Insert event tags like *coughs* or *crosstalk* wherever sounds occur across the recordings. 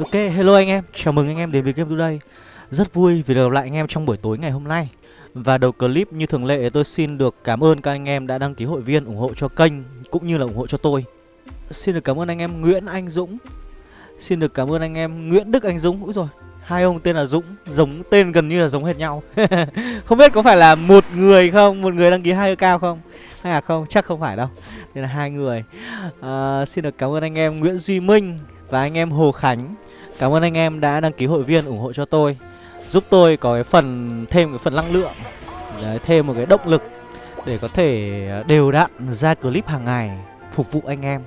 Ok, hello anh em, chào mừng anh em đến với Game Today. Rất vui vì được gặp lại anh em trong buổi tối ngày hôm nay. Và đầu clip như thường lệ tôi xin được cảm ơn các anh em đã đăng ký hội viên ủng hộ cho kênh Cũng như là ủng hộ cho tôi. Xin được cảm ơn anh em Nguyễn Anh Dũng. Xin được cảm ơn anh em Nguyễn Đức Anh Dũng. Úi rồi hai ông tên là Dũng Giống tên gần như là giống hệt nhau. *laughs* Không biết có phải là một người không? Một người đăng ký hai cao không? Hay là không, chắc không phải đâu. Đây là hai người. À, Xin được cảm ơn anh em Nguyễn Duy Minh Và anh em Hồ Khánh. Cảm ơn anh em đã đăng ký hội viên ủng hộ cho tôi Giúp tôi có cái phần thêm cái phần năng lượng Đấy, Thêm một cái động lực Để có thể à, đều đặn ra clip hàng ngày Phục vụ anh em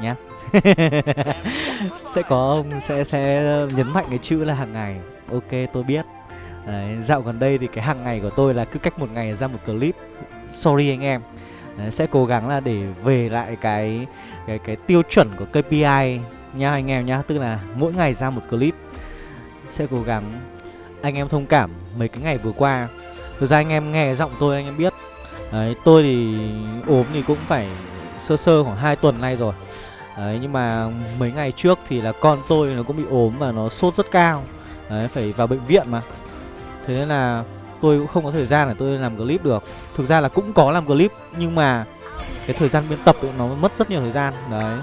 Nhá. *laughs* Sẽ có ông sẽ sẽ nhấn mạnh cái chữ là hàng ngày. Ok tôi biết. Đấy, dạo gần đây thì cái hàng ngày của tôi là cứ cách một ngày ra một clip. Sorry anh em. Đấy, Sẽ cố gắng là để về lại cái cái cái tiêu chuẩn của KPI nha anh em nhá Tức là mỗi ngày ra một clip Sẽ cố gắng Anh em thông cảm mấy cái ngày vừa qua. Thực ra anh em nghe giọng tôi anh em biết. Đấy tôi thì ốm thì cũng phải sơ sơ khoảng 2 tuần nay rồi. Đấy nhưng mà mấy ngày trước thì là con tôi nó cũng bị ốm và nó sốt rất cao. Đấy phải vào bệnh viện mà. Thế nên là tôi cũng không có thời gian để tôi làm clip được. Thực ra là cũng có làm clip nhưng mà cái thời gian biên tập ấy, nó mất rất nhiều thời gian. Đấy.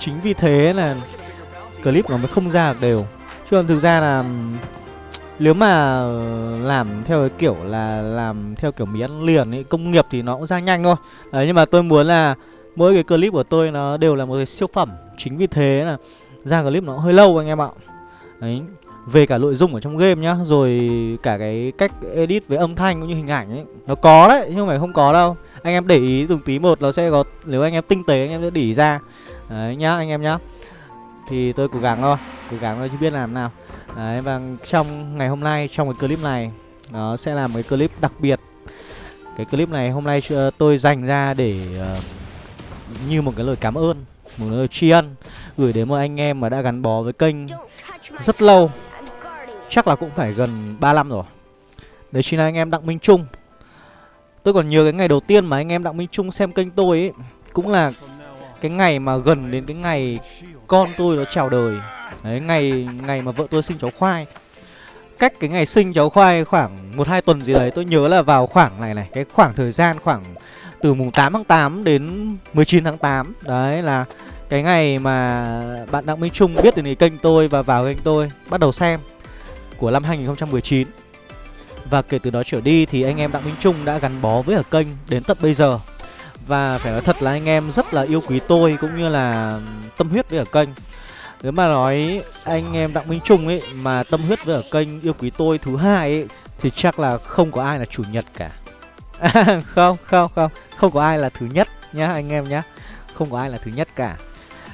Chính vì thế là clip nó mới không ra được đều. Chứ còn thực ra là nếu mà làm theo cái kiểu là làm theo kiểu mì ăn liền ấy, công nghiệp thì nó cũng ra nhanh thôi. Đấy nhưng mà tôi muốn là mỗi cái clip của tôi nó đều là một cái siêu phẩm. Chính vì thế là ra clip nó hơi lâu anh em ạ. Đấy về cả nội dung ở trong game nhá Rồi cả cái cách edit với âm thanh cũng như hình ảnh ấy Nó có đấy, nhưng mà không có đâu. Anh em để ý từng tí một nó sẽ có Nếu anh em tinh tế anh em sẽ để ý ra. Đấy nhá anh em nhá. Thì tôi cố gắng thôi Cố gắng thôi chứ biết làm nào. Đấy và trong ngày hôm nay Trong cái clip này Nó sẽ là một cái clip đặc biệt. Cái clip này hôm nay tôi dành ra để uh, Như một cái lời cảm ơn Một lời tri ân Gửi đến một anh em mà đã gắn bó với kênh Rất lâu. Chắc là cũng phải gần 3 năm rồi. Đấy chính là anh em Đặng Minh Trung. Tôi còn nhớ cái ngày đầu tiên mà anh em Đặng Minh Trung xem kênh tôi ấy Cũng là cái ngày mà gần đến cái ngày con tôi nó chào đời. Đấy, ngày ngày mà vợ tôi sinh cháu khoai. Cách cái ngày sinh cháu khoai khoảng 1-2 tuần gì đấy Tôi nhớ là vào khoảng này này Cái khoảng thời gian khoảng từ mùng 8 tháng 8 đến 19 tháng 8 Đấy là cái ngày mà bạn Đặng Minh Trung biết đến cái kênh tôi và vào kênh tôi Bắt đầu xem của năm 2019 Và kể từ đó trở đi thì anh em Đặng Minh Trung đã gắn bó với ở kênh đến tận bây giờ. Và phải nói thật là anh em rất là yêu quý tôi cũng như là tâm huyết với ở kênh. Nếu mà nói anh em Đặng Minh Trung ấy mà tâm huyết với ở kênh yêu quý tôi thứ hai ấy Thì chắc là không có ai là chủ nhật cả. À, *laughs* Không, không, không. Không có ai là thứ nhất nhá anh em nhá. Không có ai là thứ nhất cả.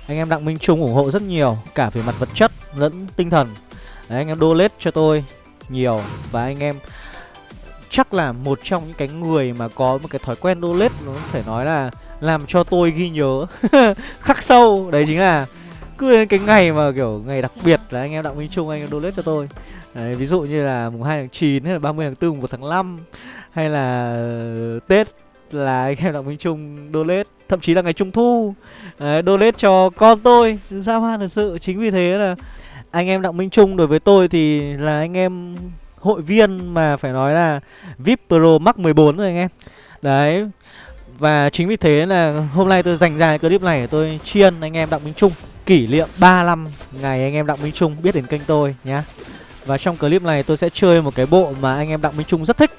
Anh em Đặng Minh Trung ủng hộ rất nhiều Cả về mặt vật chất lẫn tinh thần. Đấy anh em donate cho tôi nhiều. Và anh em chắc là một trong những cái người mà có một cái thói quen donate Nó phải nói là làm cho tôi ghi nhớ. *laughs* Khắc sâu. Đấy chính là cứ đến cái ngày mà kiểu ngày đặc biệt là anh em Đặng Minh Trung anh em donate cho tôi. Đấy, ví dụ như là mùng 2 tháng 9 hay là 30 tháng 4 mùng 1 tháng 5 hay là Tết là anh em Đặng Minh Trung donate thậm chí là ngày Trung thu. Đấy, donate cho con tôi. Ra hoa thật sự. Chính vì thế là anh em Đặng Minh Trung đối với tôi thì là anh em hội viên mà phải nói là VIP Pro Max 14 rồi anh em. Đấy Và chính vì thế là hôm nay tôi dành ra cái clip này để tôi tri ân anh em Đặng Minh Trung Kỷ niệm 3 năm ngày anh em Đặng Minh Trung biết đến kênh tôi nhá. Và trong clip này tôi sẽ chơi một cái bộ mà anh em Đặng Minh Trung rất thích.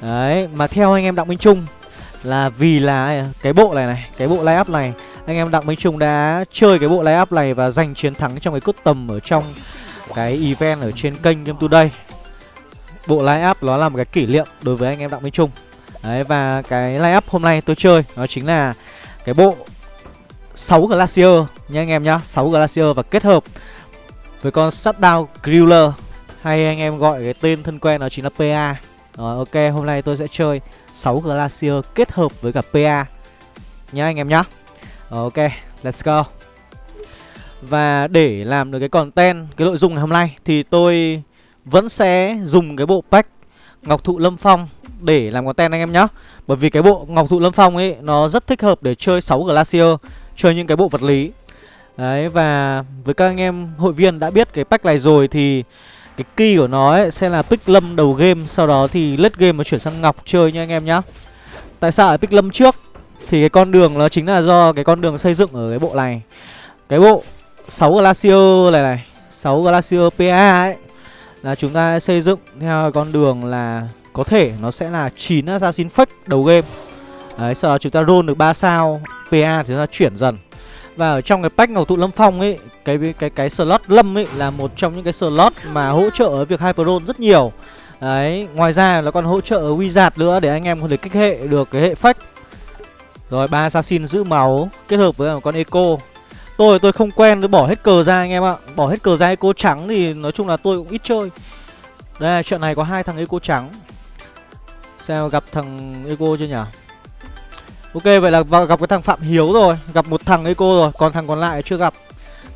Đấy, mà theo anh em Đặng Minh Trung là vì là cái bộ này này, cái bộ lay up này anh em Đặng Minh Trung đã chơi cái bộ lay up này và giành chiến thắng trong cái cốt tầm ở trong cái event ở trên kênh Game Today. Bộ line up nó là một cái kỷ niệm đối với anh em Đặng Minh Trung. Đấy và cái line up hôm nay tôi chơi nó chính là cái bộ 6 Glacier nha anh em nhá, 6 Glacier và kết hợp với con Shutdown Griller hay anh em gọi cái tên thân quen nó chính là PA. Rồi ok, hôm nay tôi sẽ chơi 6 Glacier kết hợp với cả PA nhá anh em nhá. Ok, let's go Và để làm được cái content, cái nội dung ngày hôm nay Thì tôi vẫn sẽ dùng cái bộ pack Ngọc Thụ Lâm Phong để làm content anh em nhé Bởi vì cái bộ Ngọc Thụ Lâm Phong ấy, Nó rất thích hợp để chơi 6 Glacier, Chơi những cái bộ vật lý. Đấy, và với các anh em hội viên đã biết cái pack này rồi thì cái key của nó ấy sẽ là pick lâm đầu game, Sau đó thì late game mà chuyển sang ngọc chơi nha anh em nhá. Tại sao lại pick lâm trước? Thì cái con đường nó chính là do cái con đường xây dựng ở cái bộ này. Cái bộ 6 Glacier này này 6 Glacier PA ấy là chúng ta xây dựng theo con đường là Có thể nó sẽ là 9 Assassin Fake đầu game. Đấy, sau đó chúng ta roll được 3 sao PA thì chúng ta chuyển dần. Và ở trong cái pack ngầu tụ lâm phong ấy, cái cái cái slot lâm ấy là một trong những cái slot mà hỗ trợ ở việc hyper roll rất nhiều. Đấy, ngoài ra nó còn hỗ trợ wizard nữa để anh em có thể kích hệ được cái hệ phách rồi, ba assassin giữ máu kết hợp với một con eco tôi tôi không quen, tôi bỏ hết cờ ra anh em ạ. Bỏ hết cờ ra eco trắng thì nói chung là tôi cũng ít chơi. Đây, trận này có hai thằng eco trắng. Sao gặp thằng eco chưa nhỉ? Ok, vậy là gặp cái thằng Phạm Hiếu rồi. Gặp một thằng Eco rồi, Còn thằng còn lại chưa gặp.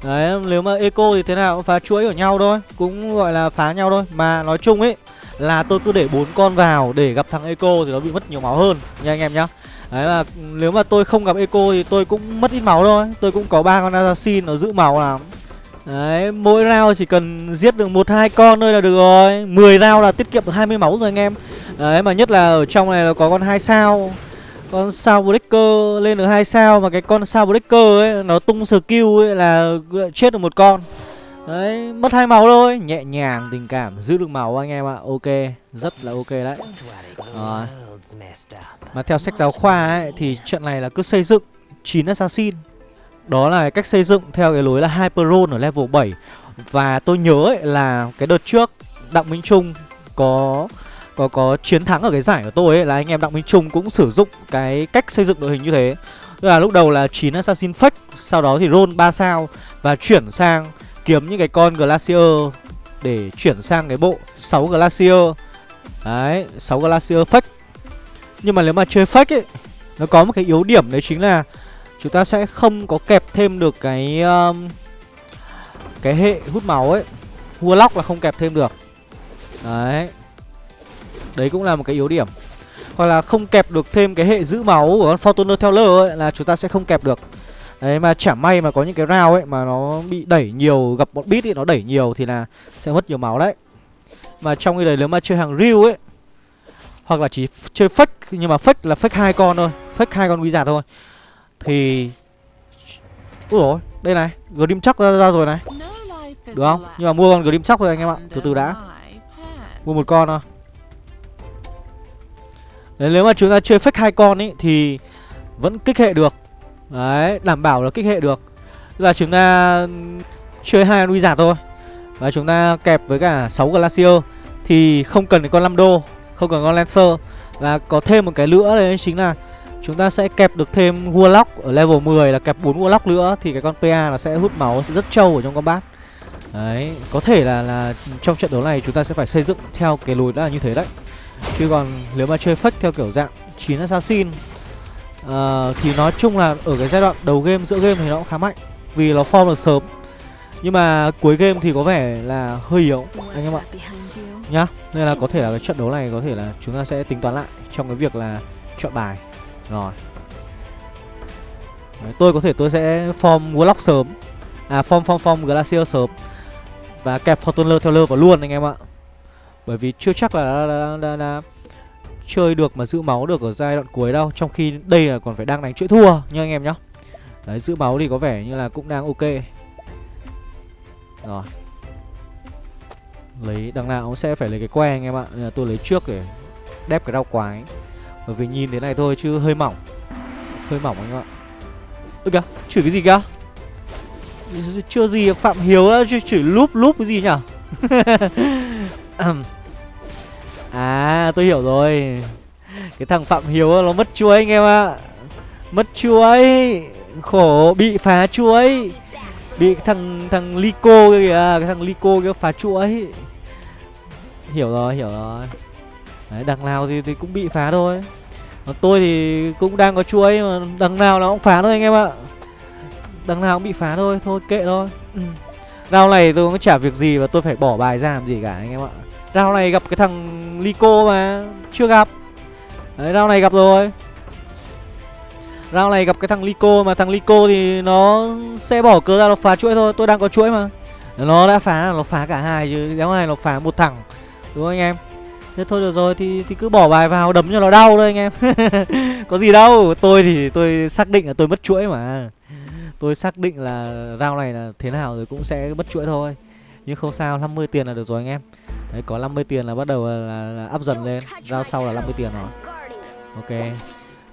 Đấy, nếu mà Eco thì thế nào? Cũng phá chuỗi của nhau thôi, Cũng gọi là phá nhau thôi. Mà nói chung ấy, là tôi cứ để bốn con vào để gặp thằng Eco thì nó bị mất nhiều máu hơn. Nha anh em nhá. Đấy là nếu mà tôi không gặp Eco thì tôi cũng mất ít máu thôi. Tôi cũng có ba con assassin nó giữ máu lắm. Đấy, mỗi round chỉ cần giết được một hai con thôi là được rồi. 10 round là tiết kiệm được 20 máu rồi anh em. Đấy mà nhất là ở trong này là có con hai sao con sao breaker lên được hai sao mà cái con sao breaker ấy nó tung skill ấy là chết được một con đấy mất hai máu thôi. Nhẹ nhàng tình cảm giữ được máu anh em ạ. Ok rất là ok đấy. Rồi. mà theo sách giáo khoa ấy thì trận này là cứ xây dựng 9 assassin. Đó là cách xây dựng theo cái lối là hyper ở level 7 và tôi nhớ ấy là cái đợt trước đặng minh trung có có có chiến thắng ở cái giải của tôi ấy là anh em Đặng Minh Trung cũng sử dụng cái cách xây dựng đội hình như thế. Tức là lúc đầu là 9 assassin fake, sau đó thì roll 3 sao và chuyển sang kiếm những cái con glacier để chuyển sang cái bộ 6 glacier. Đấy, 6 glacier fake. Nhưng mà nếu mà chơi fake ấy nó có một cái yếu điểm đấy chính là chúng ta sẽ không có kẹp thêm được cái um, cái hệ hút máu ấy. Warlock là không kẹp thêm được. Đấy Đấy cũng là một cái yếu điểm Hoặc là không kẹp được thêm cái hệ giữ máu của con Fortuner Teller ấy Là chúng ta sẽ không kẹp được Đấy mà chả may mà có những cái rau ấy Mà nó bị đẩy nhiều Gặp bọn bit thì nó đẩy nhiều Thì là sẽ mất nhiều máu đấy Mà trong cái đấy nếu mà chơi hàng riu ấy Hoặc là chỉ chơi fake Nhưng mà fake là fake hai con thôi Fake hai con quý giả thôi Thì Úi rồi đây này Grim chắc ra, ra rồi này Được không? Nhưng mà mua con Grim chắc thôi anh em ạ Từ từ đã Mua một con thôi Đấy, nếu mà chúng ta chơi fake hai con ấy thì vẫn kích hệ được. Đấy, đảm bảo là kích hệ được. Là chúng ta chơi hai con giả thôi. Và chúng ta kẹp với cả 6 glacier thì không cần con 5 đô, không cần con lancer và có thêm một cái nữa đấy chính là chúng ta sẽ kẹp được thêm warlock ở level 10 là kẹp 4 warlock nữa thì cái con PA nó sẽ hút máu sẽ rất trâu ở trong combat. Đấy, có thể là là trong trận đấu này chúng ta sẽ phải xây dựng theo cái lối đó là như thế đấy. Chứ còn nếu mà chơi fake theo kiểu dạng 9 assassin uh, Thì nói chung là ở cái giai đoạn đầu game, giữa game thì nó cũng khá mạnh Vì nó form được sớm. Nhưng mà cuối game thì có vẻ là hơi yếu anh em ạ. Nhá Nên là có thể là cái trận đấu này có thể là chúng ta sẽ tính toán lại Trong cái việc là chọn bài. Rồi. Đấy, Tôi có thể tôi sẽ form Warlock sớm. À form form form Glacier sớm. Và kẹp Fortuner theo lơ vào luôn anh em ạ. Bởi vì chưa chắc là đã, đã, đã, đã chơi được mà giữ máu được ở giai đoạn cuối đâu, Trong khi đây là còn phải đang đánh chuỗi thua nha anh em nhá. Đấy, giữ máu thì có vẻ như là cũng đang ok. Rồi. Lấy đằng nào cũng sẽ phải lấy cái que anh em ạ. Nên là tôi lấy trước để đép cái rau quái. Bởi vì nhìn thế này thôi chứ hơi mỏng. Hơi mỏng anh em ạ. Ơ kìa, chửi cái gì kìa? Chưa gì Phạm Hiếu đã chửi lúp lúp cái gì nhỉ? *laughs* À tôi hiểu rồi. Cái thằng Phạm Hiếu nó mất chuối anh em ạ. Mất chuối. Khổ bị phá chuối. Bị thằng thằng Lico kìa Cái thằng Lico kia phá chuối. Hiểu rồi hiểu rồi. Đấy đằng nào thì, thì cũng bị phá thôi. Còn tôi thì cũng đang có chuối mà đằng nào nó cũng phá thôi anh em ạ. Đằng nào cũng bị phá thôi Thôi kệ thôi. Ừ. Rao này tôi cũng chả việc gì và tôi phải bỏ bài ra làm gì cả anh em ạ. Rao này gặp cái thằng Lico mà, Chưa gặp. Đấy rao này gặp rồi. Rao này gặp cái thằng Lico mà, thằng Lico thì nó sẽ bỏ cớ ra, nó phá chuỗi thôi. Tôi đang có chuỗi mà. Nó đã phá, nó phá cả hai chứ. Đéo này nó phá một thằng, Đúng không anh em? Thế thôi được rồi, thì thì cứ bỏ bài vào, đấm cho nó đau thôi anh em. *laughs* Có gì đâu. Tôi thì, tôi xác định là tôi mất chuỗi mà. Tôi xác định là rao này là thế nào rồi cũng sẽ mất chuỗi thôi. Nhưng không sao 50 tiền là được rồi anh em. Đấy có 50 tiền là bắt đầu là, là, là up dần lên. Giao sau là 50 tiền rồi. Ok.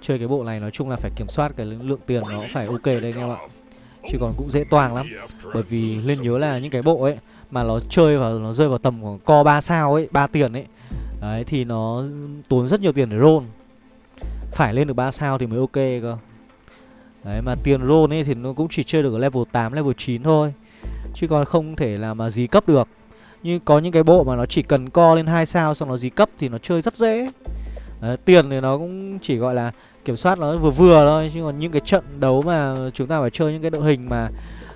Chơi cái bộ này nói chung là phải kiểm soát cái lượng tiền nó phải ok đây anh em ạ. Chứ còn cũng dễ toang lắm. Bởi vì nên nhớ là những cái bộ ấy Mà nó chơi và nó rơi vào tầm của co 3 sao ấy 3 tiền ấy. Đấy thì nó tốn rất nhiều tiền để roll. Phải lên được 3 sao thì mới ok cơ. Đấy mà tiền roll ấy thì nó cũng chỉ chơi được ở level 8, level 9 thôi. Chứ còn không thể là mà dí cấp được. Nhưng có những cái bộ mà nó chỉ cần co lên hai sao xong nó dí cấp thì nó chơi rất dễ. À, Tiền thì nó cũng chỉ gọi là kiểm soát nó vừa vừa thôi Chứ còn những cái trận đấu mà chúng ta phải chơi những cái đội hình mà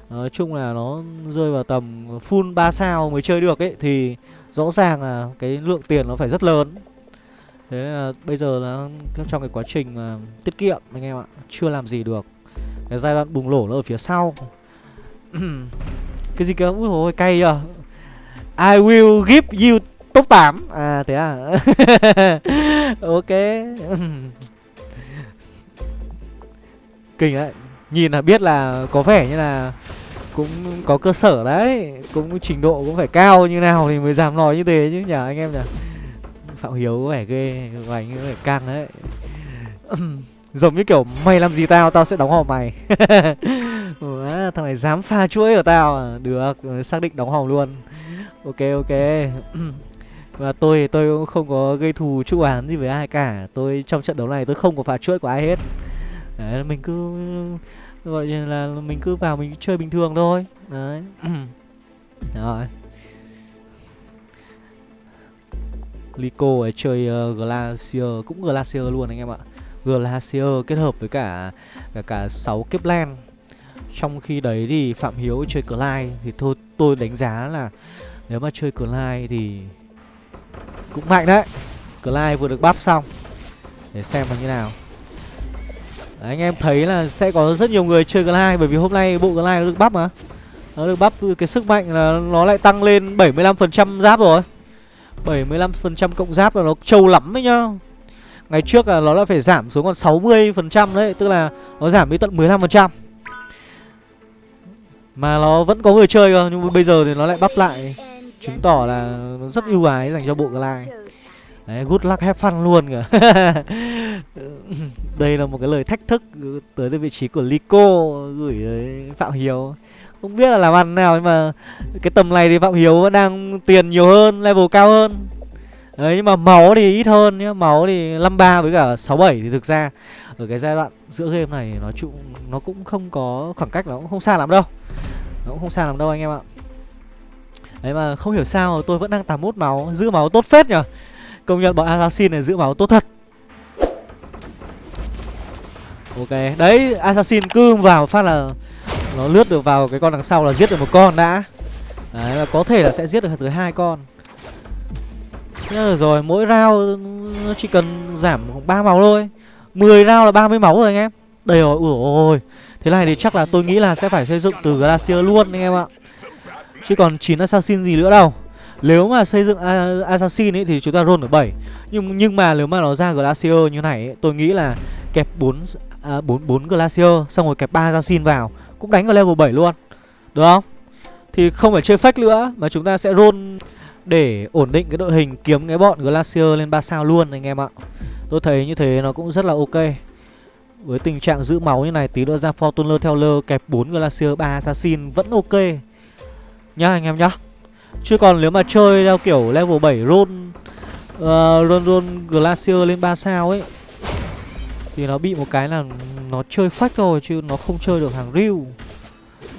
Nói chung là nó rơi vào tầm full 3 sao mới chơi được ấy Thì rõ ràng là cái lượng tiền nó phải rất lớn. Thế là bây giờ là trong cái quá trình mà tiết kiệm anh em ạ Chưa làm gì được. Cái giai đoạn bùng nổ nó ở phía sau. *clears throat* Cái gì cơ? Úi hồi cay à I will give you top 8 À thế à? *laughs* Ok. Kinh đấy. Nhìn là biết là có vẻ như là cũng có cơ sở đấy. Cũng trình độ cũng phải cao như nào thì mới dám nói như thế chứ nhỉ anh em nhỉ phạm hiếu có vẻ ghê của anh có vẻ căng đấy. Giống như kiểu mày làm gì tao tao sẽ đóng hòm mày. *laughs* Ủa, thằng này dám pha chuỗi của tao à? Được xác định đóng hòm luôn. Ok ok. *clears throat* Và tôi tôi cũng không có gây thù chu án gì với ai cả. Tôi trong trận đấu này tôi không có pha chuỗi của ai hết. Đấy mình cứ gọi là mình cứ vào mình chơi bình thường thôi. Đấy. *clears throat* Rồi. Lico ấy chơi uh, Glacier cũng Glacier luôn anh em ạ. Glacier kết hợp với cả cả cả 6 kiếp trong khi đấy thì Phạm Hiếu chơi Clyde thì thôi tôi đánh giá là nếu mà chơi Clyde thì cũng mạnh đấy Clyde vừa được bắp xong để xem là như nào Đấy, anh em thấy là sẽ có rất nhiều người chơi Glide bởi vì hôm nay bộ Glide nó được bắp mà. Nó được bắp cái sức mạnh là nó lại tăng lên 75% giáp rồi. 75% cộng giáp là nó trâu lắm đấy nhá. Ngày trước là nó đã phải giảm xuống còn 60% đấy, tức là nó giảm đi tận 15%. Mà nó vẫn có người chơi cơ, nhưng mà bây giờ thì nó lại bắp lại chứng tỏ là nó rất ưu ái dành cho bộ Glide. Đấy, good luck have fun luôn kìa *laughs* Đây là một cái lời thách thức tới vị trí của Lico gửi tới Phạm Hiếu Không biết là làm ăn nào nhưng mà cái tầm này thì Phạm Hiếu vẫn đang tiền nhiều hơn, level cao hơn Đấy nhưng mà máu thì ít hơn nhá, máu thì 53 với cả 67 thì thực ra ở cái giai đoạn giữa game này nó chung nó cũng không có khoảng cách nó cũng không xa lắm đâu. Nó cũng không sao làm đâu anh em ạ. Đấy mà không hiểu sao tôi vẫn đang 81 máu, giữ máu tốt phết nhở. Công nhận bọn Assassin này giữ máu tốt thật. Ok, đấy Assassin cứ vào phát là Nó lướt được vào cái con đằng sau là giết được một con đã. Đấy, và có thể là sẽ giết được tới hai con. Nhớ rồi, mỗi round nó chỉ cần giảm khoảng 3 máu thôi. 10 round là 30 máu rồi anh em. Đầy rồi, ủa ôi. Thế này thì chắc là tôi nghĩ là sẽ phải xây dựng từ Glacier luôn anh em ạ Chứ còn 9 Assassin gì nữa đâu nếu mà xây dựng Assassin ấy thì chúng ta roll ở 7 Nhưng nhưng mà nếu mà nó ra Glacier như này ấy, tôi nghĩ là kẹp 4 à, 4 4 Glacier xong rồi kẹp 3 Assassin vào cũng đánh ở level 7 luôn. Được không? Thì không phải chơi fake nữa mà chúng ta sẽ roll để ổn định cái đội hình kiếm cái bọn Glacier lên 3 sao luôn anh em ạ. Tôi thấy như thế nó cũng rất là ok. Với tình trạng giữ máu như này tí nữa ra Fortuner theo lơ kẹp 4 Glacier 3 Assassin vẫn ok. Nhá anh em nhá. Chứ còn nếu mà chơi theo kiểu level 7 roll uh, Roll roll Glacier lên 3 sao ấy Thì nó bị một cái là nó chơi phách thôi chứ nó không chơi được hàng riu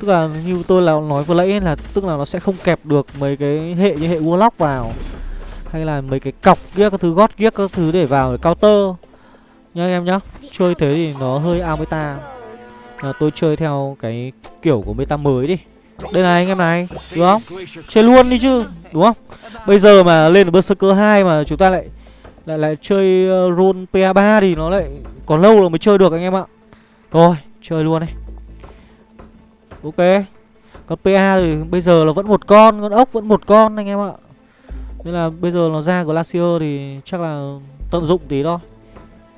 Tức là như tôi là nói vừa nãy là tức là nó sẽ không kẹp được mấy cái hệ như hệ Warlock vào Hay là mấy cái cọc kia các thứ gót kia các thứ để vào để counter nhá em nhá. Chơi thế thì nó hơi ao meta là Tôi chơi theo cái kiểu của meta mới đi. Đây này anh em này đúng không? Chơi luôn đi chứ Đúng không? Bây giờ mà lên ở Berserker 2 mà chúng ta lại Lại lại chơi uh, roll PA3 thì nó lại Còn lâu rồi mới chơi được anh em ạ. Rồi chơi luôn này Ok. Còn PA thì bây giờ là vẫn một con Con ốc vẫn một con anh em ạ. Nên là bây giờ nó ra Glacier thì chắc là tận dụng tí thôi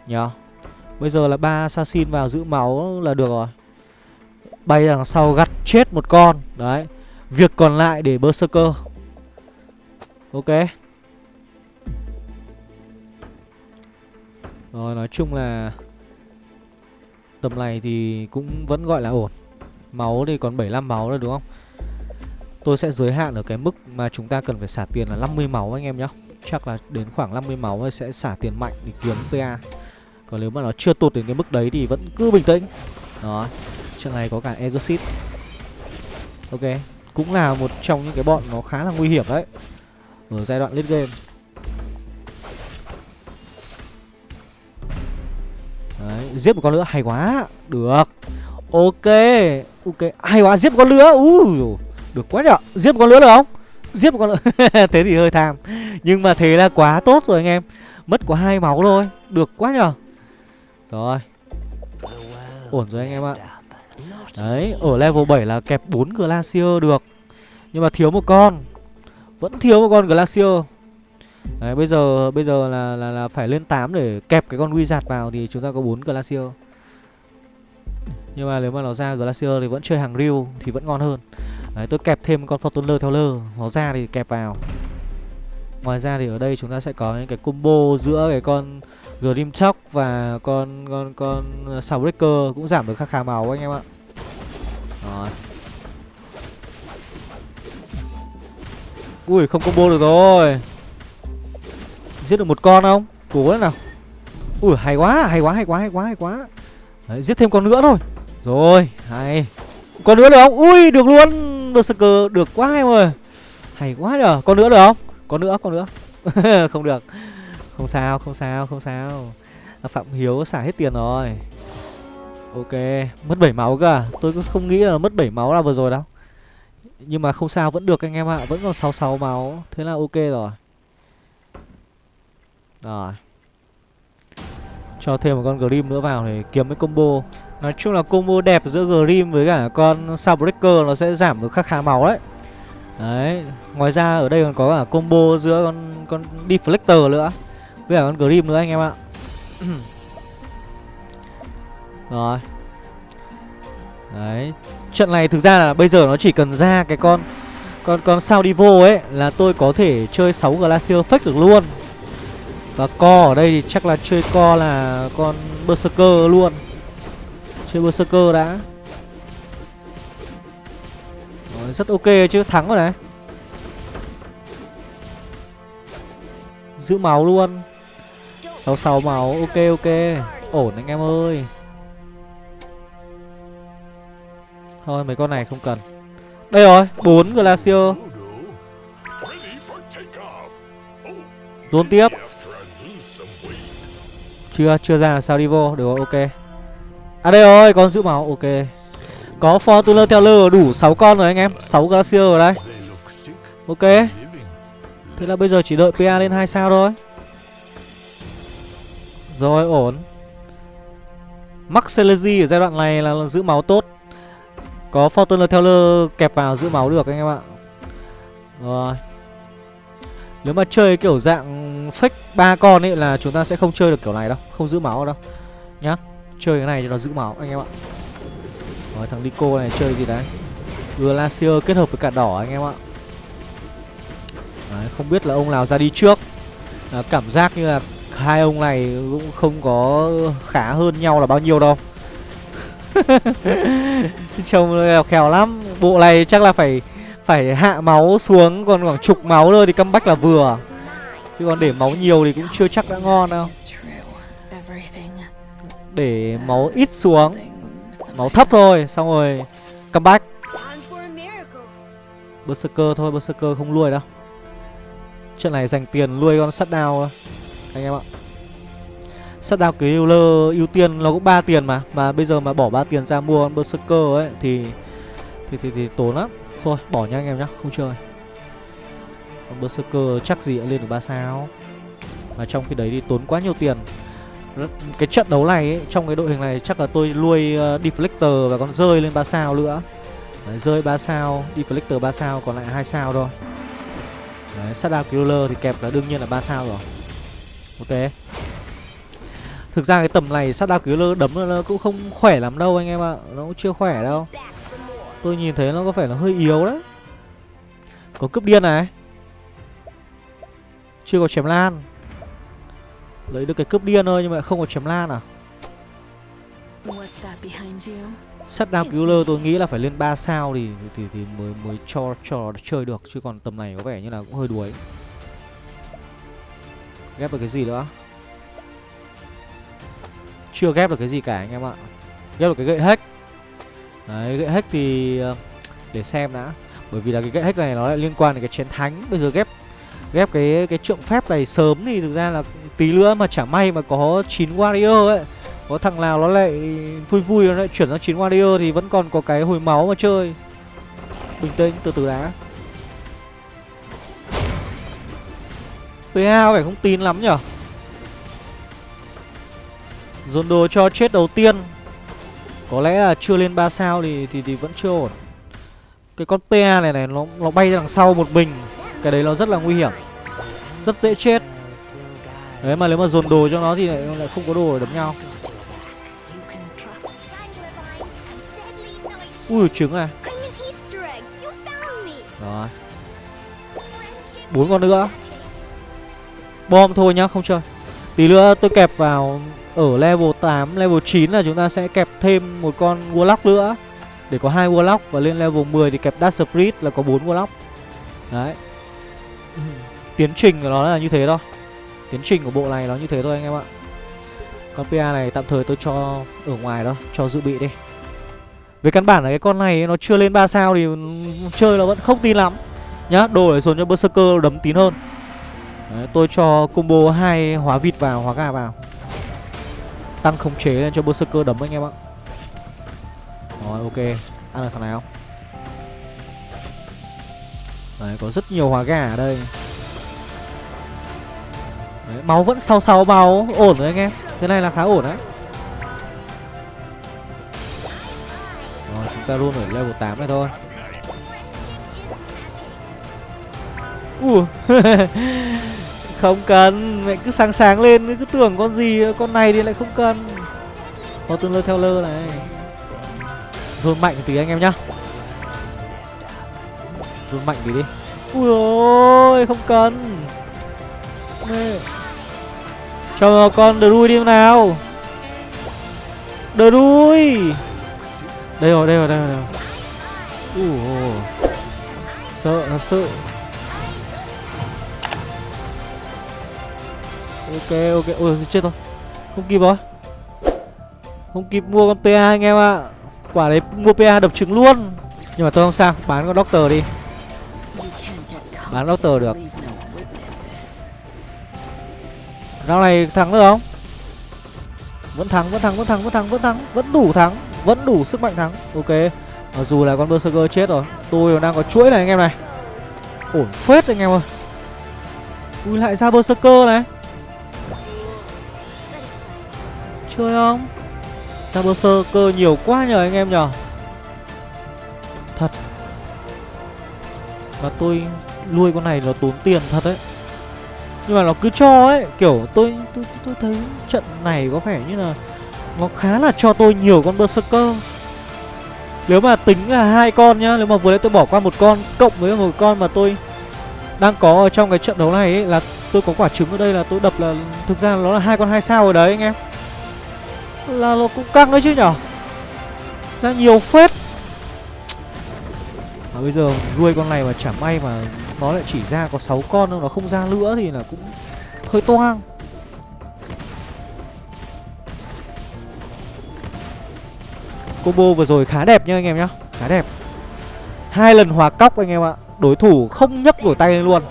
nhá Bây giờ là ba assassin vào giữ máu là được rồi. Bay đằng sau gặt chết một con. Đấy. Việc còn lại để Berserker. Ok. Rồi, nói chung là Tầm này thì cũng vẫn gọi là ổn. Máu thì còn 75 máu nữa đúng không? Tôi sẽ giới hạn ở cái mức mà chúng ta cần phải xả tiền là 50 máu anh em nhé Chắc là đến khoảng 50 máu sẽ xả tiền mạnh để kiếm PA còn nếu mà nó chưa tụt đến cái mức đấy thì vẫn cứ bình tĩnh. Đó Trận này có cả Exit Ok Cũng là một trong những cái bọn nó khá là nguy hiểm đấy Ở giai đoạn late game. Đấy, giết một con nữa hay quá. Được. Ok Ok, hay quá, giết một con nữa uh, Được quá nhở, giết một con nữa được không? Giết một con nữa, *laughs* thế thì hơi tham. Nhưng mà thế là quá tốt rồi anh em. Mất có hai máu thôi, được quá nhở. Rồi. Ổn rồi anh em ạ. Đấy, ở level 7 là kẹp 4 Glacier được. Nhưng mà thiếu một con. Vẫn thiếu một con Glacier. Đấy, bây giờ bây giờ là là là phải lên 8 để kẹp cái con Wizard vào thì chúng ta có 4 Glacier. Nhưng mà nếu mà nó ra Glacier thì vẫn chơi hàng Ryu thì vẫn ngon hơn. Đấy, tôi kẹp thêm con Fortuner theo lơ, nó ra thì kẹp vào. Ngoài ra thì ở đây chúng ta sẽ có những cái combo giữa cái con Grimchok Chóc và con con con ờ, Soundbreaker cũng giảm được khá khá máu anh em ạ. Rồi. Ui không combo được rồi. Giết được một con không? Cố lên nào. Ui hay quá hay quá hay quá hay quá hay quá. Đấy, Giết thêm con nữa thôi. Rồi hay. Con nữa được không? Ui được luôn. Berserker được quá em ơi. Hay quá nhờ. Con nữa được không? Con nữa con nữa. *laughs* Không được. Không sao không sao không sao. À, Phạm Hiếu xả hết tiền rồi. Ok, Mất 7 máu cơ à? Tôi không nghĩ là mất 7 máu là vừa rồi đâu. Nhưng mà không sao, vẫn được anh em ạ. Vẫn còn 66 máu. Thế là ok rồi. Rồi. Cho thêm một con Grim nữa vào để kiếm cái combo. Nói chung là combo đẹp giữa Grim với cả con Soundbreaker nó sẽ giảm được khá khá máu đấy. Đấy. Ngoài ra ở đây còn có cả combo giữa con con Deflector nữa. Với cả con Grim nữa anh em ạ. *coughs* Rồi. Đấy. Trận này thực ra là bây giờ nó chỉ cần ra cái con Con con sao Divo ấy Là tôi có thể chơi 6 Glacier fake được luôn. Và co ở đây thì chắc là chơi co là con Berserker luôn. Chơi Berserker đã. Rồi, Rất ok chứ, thắng rồi này. Giữ máu luôn 66 máu, ok ok. Ổn anh em ơi. Thôi mấy con này không cần. Đây rồi, 4 Glacier Dồn tiếp. Chưa, chưa ra sao đi vô. Được rồi ok. À đây rồi, con giữ máu, ok. Có Fortuner theo lơ đủ 6 con rồi anh em. 6 Glacier rồi đây. Ok. Thế là bây giờ chỉ đợi PA lên 2 sao thôi. Rồi, ổn. Max Celezy ở giai đoạn này là giữ máu tốt. Có Fortuner Teller kẹp vào giữ máu được anh em ạ. Rồi. Nếu mà chơi kiểu dạng fake ba con ấy là chúng ta sẽ không chơi được kiểu này đâu Không giữ máu đâu. Nhá Chơi cái này cho nó giữ máu anh em ạ. Rồi thằng Nico này chơi gì đấy? Glacier kết hợp với cả đỏ anh em ạ. Đấy, Không biết là ông nào ra đi trước. À, Cảm giác như là hai ông này cũng không có khá hơn nhau là bao nhiêu đâu. *laughs* Trông khéo lắm. Bộ này chắc là phải phải hạ máu xuống, còn khoảng chục máu thôi thì comeback là vừa. Chứ còn để máu nhiều thì cũng chưa chắc đã ngon đâu. Để máu ít xuống. Máu thấp thôi, xong rồi comeback berserker thôi, berserker không nuôi đâu. Chuyện này dành tiền nuôi con sắt đao anh em ạ. Sắt đao cái healer ưu tiên nó cũng 3 tiền mà mà bây giờ mà bỏ 3 tiền ra mua con berserker ấy thì thì thì, thì tốn lắm. Thôi bỏ nha anh em nhá Không chơi. Còn Berserker chắc gì đã lên được 3 sao. Mà trong khi đấy thì tốn quá nhiều tiền. Cái trận đấu này ấy, Trong cái đội hình này chắc là tôi nuôi uh, Deflector và con rơi lên 3 sao nữa. Đấy, Rơi 3 sao Deflector 3 sao còn lại 2 sao thôi. Đấy, Shadow Killer thì kẹp là đương nhiên là 3 sao rồi. Ok Thực ra cái tầm này sát đào cứu lơ, đấm nó cũng không khỏe lắm đâu anh em ạ. Nó cũng chưa khỏe đâu. Tôi nhìn thấy nó có vẻ là hơi yếu đấy. Có cướp điên này. Chưa có chém lan. Lấy được cái cướp điên thôi nhưng mà không có chém lan à? Sắt cứu lơ tôi nghĩ là phải lên 3 sao thì thì thì mới mới cho cho chơi được. Chứ còn tầm này có vẻ như là cũng hơi đuối. Ghép được cái gì nữa? Chưa ghép được cái gì cả anh em ạ. Ghép được cái gậy hack. Đấy, gậy hack thì ờ, để xem đã. Bởi vì là cái gậy hack này nó lại liên quan đến cái chiến thánh. Bây giờ ghép ghép cái cái trượng phép này sớm thì thực ra là tí nữa mà chả may mà có 9 warrior ấy có thằng nào nó lại vui vui nó lại chuyển sang 9 warrior thì vẫn còn có cái hồi máu mà chơi bình tĩnh từ từ đã PA phải không tin lắm nhở? Dồn đồ cho chết đầu tiên. Có lẽ là chưa lên 3 sao thì thì thì vẫn chưa ổn. Cái con PA này này nó nó bay ra đằng sau một mình. Cái đấy nó rất là nguy hiểm. Rất dễ chết. Đấy mà nếu mà dồn đồ cho nó thì lại, lại không có đồ để đấm nhau. Ui trứng này Rồi. Bốn con nữa Bom thôi nhá không chơi. Tí nữa tôi kẹp vào Ở level 8, level 9 là chúng ta sẽ kẹp thêm một con Warlock nữa. Để có hai Warlock Và lên level 10 thì kẹp Dark Spirit là có bốn Warlock. Đấy. *laughs* Tiến trình của nó là như thế thôi. Tiến trình của bộ này nó như thế thôi anh em ạ. Con PA này tạm thời tôi cho ở ngoài đó Cho dự bị đi. Về căn bản là cái con này nó chưa lên 3 sao thì chơi nó vẫn không tin lắm. Nhá, đồ để dồn cho Berserker đấm tín hơn Đấy, tôi cho combo hai hóa vịt vào, hóa gà vào. Tăng khống chế lên cho Berserker đấm anh em ạ. Rồi, ok. Ăn được thằng nào? Đấy, có rất nhiều hóa gà ở đây. Đấy, máu vẫn sau sau máu Ổn rồi anh em. Thế này là khá ổn đấy. Chúng ta luôn ở level 8 này thôi. Ủa? *laughs* Không cần, Mẹ cứ sáng sáng lên Cứ tưởng con gì, Con này thì lại không cần. Có tương lơ theo lơ này. Rôn mạnh tí anh em nhá. Rôn mạnh tí đi. Ui ôi Không cần. Cho con đờ đuôi đi nào. Đờ đuôi đây rồi đây rồi đây rồi Ui sợ nó sợ ok ok. Ôi chết rồi. Không kịp rồi. Không kịp mua con pa anh em ạ. À. quả đấy mua pa đập trứng luôn. Nhưng mà tôi không sao bán con doctor đi. Bán doctor được. Rao này thắng được không? Vẫn thắng, vẫn thắng, vẫn thắng, vẫn thắng, vẫn thắng, vẫn đủ thắng vẫn đủ sức mạnh thắng. Ok. Mặc dù là con berserker chết rồi tôi đang có chuỗi này anh em này. Ổn phết anh em ơi. Ui lại ra berserker này. Chơi không? Saboser cơ nhiều quá nhờ anh em nhờ? Thật. Và tôi nuôi con này nó tốn tiền thật đấy. Nhưng mà nó cứ cho ấy kiểu tôi tôi tôi thấy trận này có vẻ như là nó khá là cho tôi nhiều con berserker nếu mà tính là hai con nhá nếu mà vừa nãy tôi bỏ qua một con cộng với một con mà tôi đang có ở trong cái trận đấu này ấy, là tôi có quả trứng ở đây là tôi đập là thực ra nó là hai con hai sao rồi đấy anh em là nó cũng căng đấy chứ nhở? Ra nhiều phết. Mà bây giờ nuôi con này mà chả may mà nó lại chỉ ra có 6 con thôi, nó không ra nữa thì là cũng hơi toang. Combo vừa rồi khá đẹp nha anh em nhá, Khá đẹp. Hai lần hòa cóc anh em ạ, Đối thủ không nhấc nổi tay lên luôn.